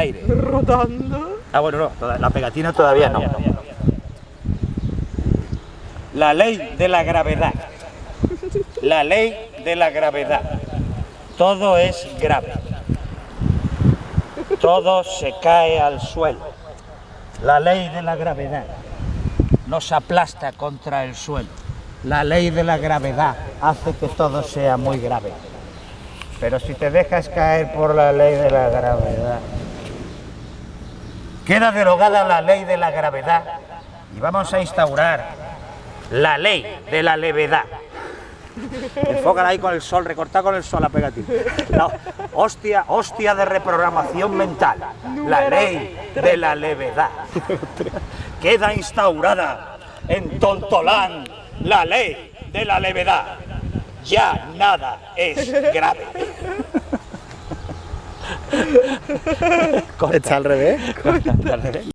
Aire. Rodando. Ah, bueno, no, toda- la pegatina todavía no. La ley de la gravedad. La ley de la gravedad. Todo es grave. Todo se cae al suelo. La ley de la gravedad nos aplasta contra el suelo. La ley de la gravedad hace que todo sea muy grave. Pero si te dejas caer por la ley de la gravedad, queda derogada la ley de la gravedad y vamos a instaurar la ley de la levedad. Enfócala ahí con el sol, recorta con el sol la pegatina. La hostia, hostia de reprogramación mental. La ley de la levedad. Queda instaurada en Tontolán la ley de la levedad. Ya nada es grave. Está al revés. Al revés.